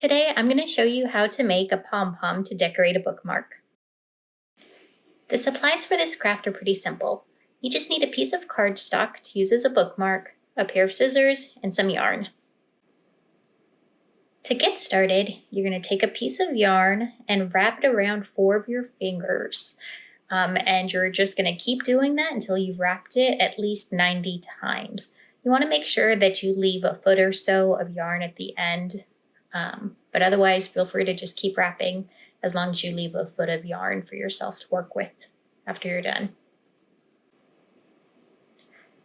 Today, I'm going to show you how to make a pom-pom to decorate a bookmark. The supplies for this craft are pretty simple. You just need a piece of cardstock to use as a bookmark, a pair of scissors, and some yarn. To get started, you're going to take a piece of yarn and wrap it around four of your fingers. Um, and you're just going to keep doing that until you've wrapped it at least 90 times. You want to make sure that you leave a foot or so of yarn at the end um, but otherwise, feel free to just keep wrapping as long as you leave a foot of yarn for yourself to work with after you're done.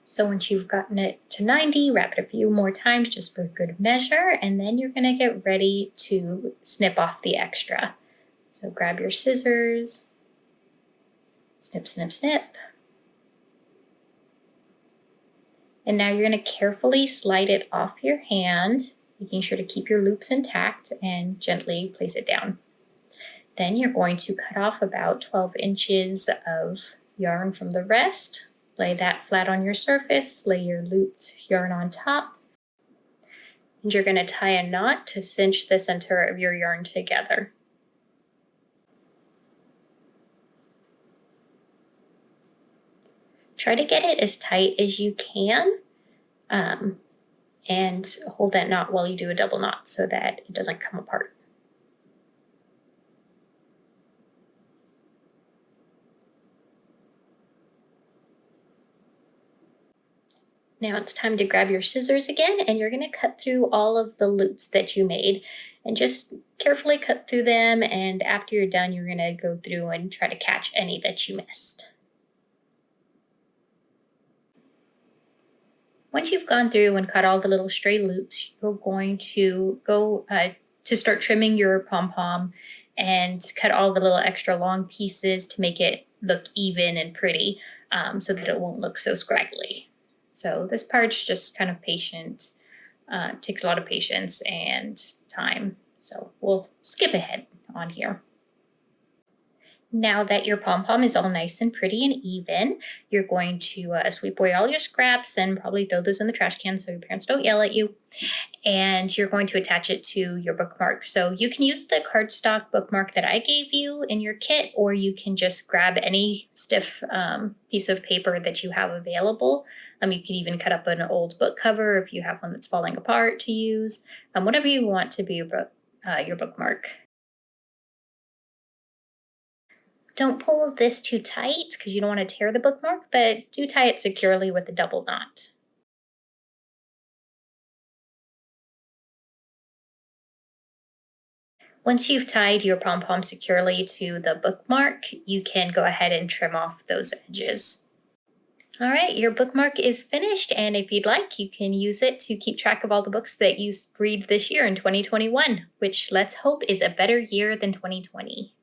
So once you've gotten it to 90, wrap it a few more times just for good measure, and then you're gonna get ready to snip off the extra. So grab your scissors, snip, snip, snip. And now you're gonna carefully slide it off your hand making sure to keep your loops intact and gently place it down. Then you're going to cut off about 12 inches of yarn from the rest. Lay that flat on your surface, lay your looped yarn on top. And you're gonna tie a knot to cinch the center of your yarn together. Try to get it as tight as you can. Um, and hold that knot while you do a double knot so that it doesn't come apart. Now it's time to grab your scissors again and you're going to cut through all of the loops that you made and just carefully cut through them and after you're done you're going to go through and try to catch any that you missed. Once you've gone through and cut all the little stray loops, you're going to go uh, to start trimming your pom-pom and cut all the little extra long pieces to make it look even and pretty um, so that it won't look so scraggly. So this part's just kind of patient, uh, takes a lot of patience and time. So we'll skip ahead on here. Now that your pom-pom is all nice and pretty and even, you're going to uh, sweep away all your scraps and probably throw those in the trash can so your parents don't yell at you. And you're going to attach it to your bookmark. So you can use the cardstock bookmark that I gave you in your kit, or you can just grab any stiff um, piece of paper that you have available. Um, you can even cut up an old book cover if you have one that's falling apart to use. Um, whatever you want to be your, book, uh, your bookmark. Don't pull this too tight because you don't want to tear the bookmark, but do tie it securely with a double knot. Once you've tied your pom-pom securely to the bookmark, you can go ahead and trim off those edges. All right, your bookmark is finished, and if you'd like, you can use it to keep track of all the books that you read this year in 2021, which let's hope is a better year than 2020.